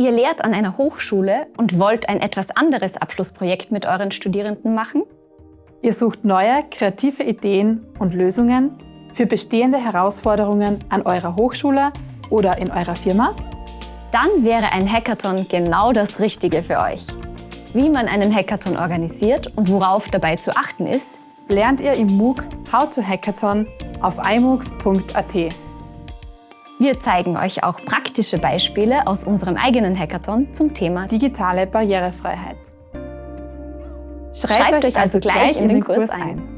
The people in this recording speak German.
Ihr lehrt an einer Hochschule und wollt ein etwas anderes Abschlussprojekt mit euren Studierenden machen? Ihr sucht neue, kreative Ideen und Lösungen für bestehende Herausforderungen an eurer Hochschule oder in eurer Firma? Dann wäre ein Hackathon genau das Richtige für euch. Wie man einen Hackathon organisiert und worauf dabei zu achten ist, lernt ihr im MOOC How to Hackathon auf imoocs.at. Wir zeigen euch auch praktische Beispiele aus unserem eigenen Hackathon zum Thema digitale Barrierefreiheit. Schreibt, Schreibt euch also gleich in den Kurs ein.